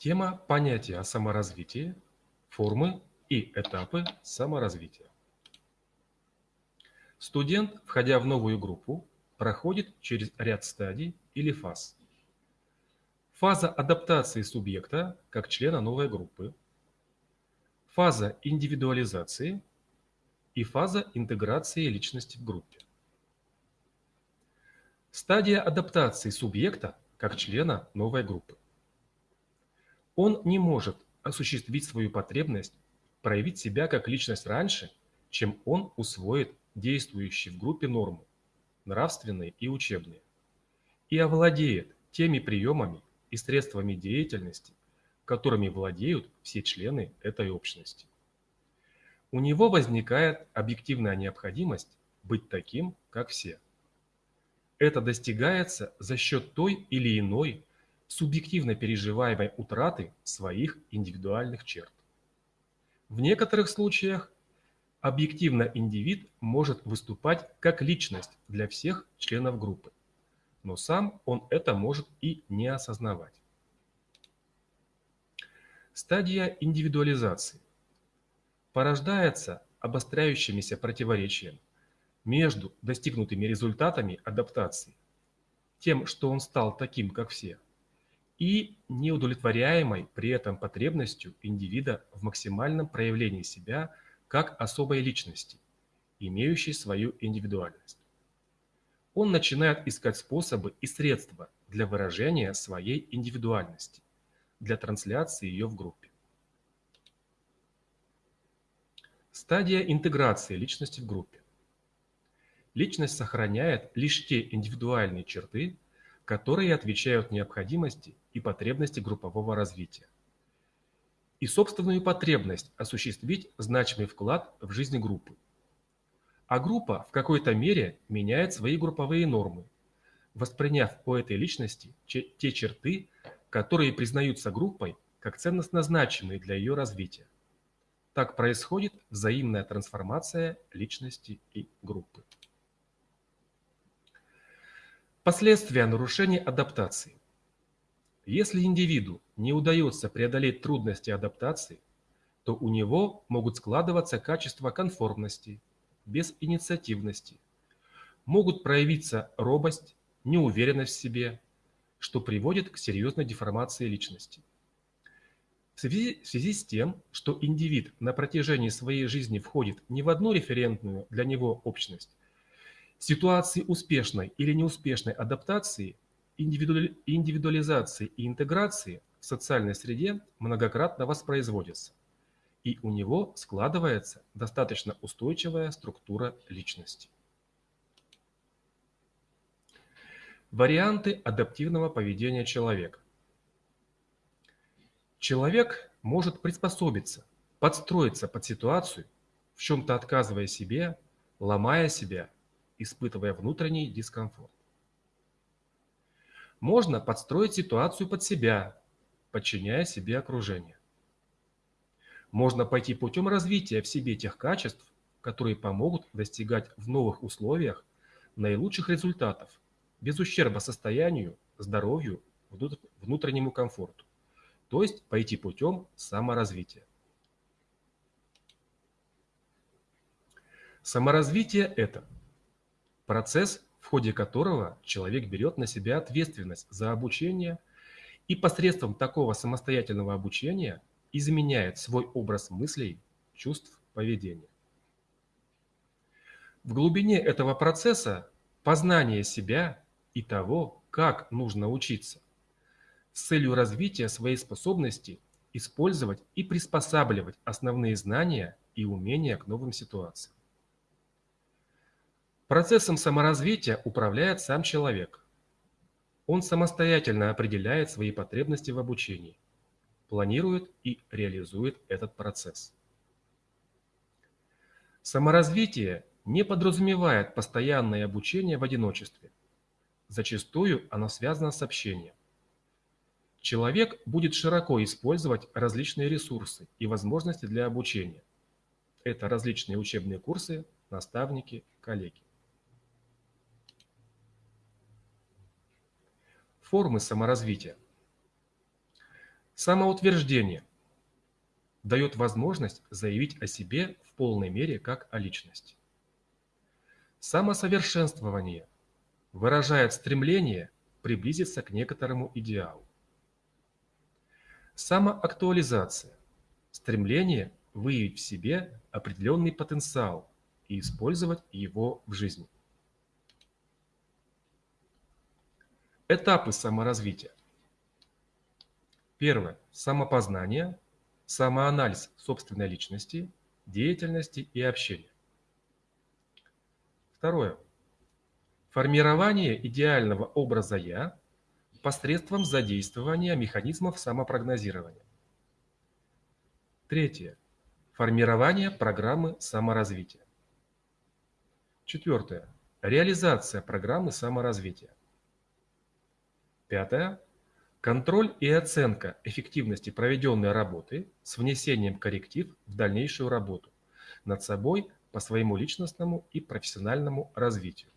Тема понятия о саморазвитии, формы и этапы саморазвития. Студент, входя в новую группу, проходит через ряд стадий или фаз. Фаза адаптации субъекта как члена новой группы, фаза индивидуализации и фаза интеграции личности в группе. Стадия адаптации субъекта как члена новой группы. Он не может осуществить свою потребность проявить себя как личность раньше, чем он усвоит действующие в группе нормы, нравственные и учебные, и овладеет теми приемами и средствами деятельности, которыми владеют все члены этой общности. У него возникает объективная необходимость быть таким, как все. Это достигается за счет той или иной субъективно переживаемой утраты своих индивидуальных черт. В некоторых случаях объективно индивид может выступать как личность для всех членов группы, но сам он это может и не осознавать. Стадия индивидуализации порождается обостряющимися противоречием между достигнутыми результатами адаптации, тем, что он стал таким, как все – и неудовлетворяемой при этом потребностью индивида в максимальном проявлении себя как особой личности, имеющей свою индивидуальность. Он начинает искать способы и средства для выражения своей индивидуальности, для трансляции ее в группе. Стадия интеграции личности в группе. Личность сохраняет лишь те индивидуальные черты, которые отвечают необходимости и потребности группового развития. И собственную потребность осуществить значимый вклад в жизнь группы. А группа в какой-то мере меняет свои групповые нормы, восприняв у этой личности те черты, которые признаются группой как ценностно значимые для ее развития. Так происходит взаимная трансформация личности и группы. Последствия нарушения адаптации. Если индивиду не удается преодолеть трудности адаптации, то у него могут складываться качества конформности, безинициативности, могут проявиться робость, неуверенность в себе, что приводит к серьезной деформации личности. В связи, в связи с тем, что индивид на протяжении своей жизни входит не в одну референтную для него общность, ситуации успешной или неуспешной адаптации, индивидуализации и интеграции в социальной среде многократно воспроизводятся, и у него складывается достаточно устойчивая структура личности. Варианты адаптивного поведения человека. Человек может приспособиться, подстроиться под ситуацию, в чем-то отказывая себе, ломая себя испытывая внутренний дискомфорт. Можно подстроить ситуацию под себя, подчиняя себе окружение. Можно пойти путем развития в себе тех качеств, которые помогут достигать в новых условиях наилучших результатов, без ущерба состоянию, здоровью, внутреннему комфорту. То есть пойти путем саморазвития. Саморазвитие – это – процесс, в ходе которого человек берет на себя ответственность за обучение и посредством такого самостоятельного обучения изменяет свой образ мыслей, чувств, поведения. В глубине этого процесса познание себя и того, как нужно учиться, с целью развития своей способности использовать и приспосабливать основные знания и умения к новым ситуациям. Процессом саморазвития управляет сам человек. Он самостоятельно определяет свои потребности в обучении, планирует и реализует этот процесс. Саморазвитие не подразумевает постоянное обучение в одиночестве. Зачастую оно связано с общением. Человек будет широко использовать различные ресурсы и возможности для обучения. Это различные учебные курсы, наставники, коллеги. Формы саморазвития. Самоутверждение дает возможность заявить о себе в полной мере как о личности. Самосовершенствование выражает стремление приблизиться к некоторому идеалу. Самоактуализация – стремление выявить в себе определенный потенциал и использовать его в жизни. Этапы саморазвития. Первое. Самопознание, самоанализ собственной личности, деятельности и общения. Второе. Формирование идеального образа «я» посредством задействования механизмов самопрогнозирования. Третье. Формирование программы саморазвития. Четвертое. Реализация программы саморазвития. Пятое. Контроль и оценка эффективности проведенной работы с внесением корректив в дальнейшую работу над собой по своему личностному и профессиональному развитию.